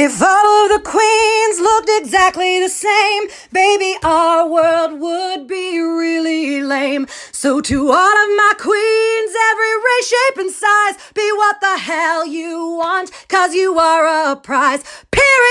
If all of the queens looked exactly the same, baby, our world would be really lame. So, to all of my queens, every race, shape, and size, be what the hell you want, cause you are a prize. Period.